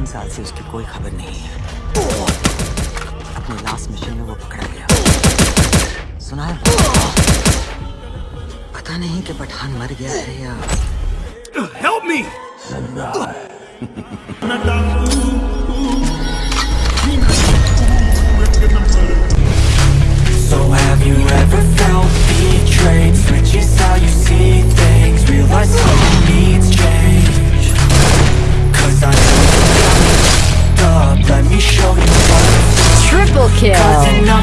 तीन साल से उसकी कोई खबर नहीं है। अपने लास्ट मिशन में वो पकड़ा गया। सुना है? पता नहीं कि पठान मर गया है या Help me! kill.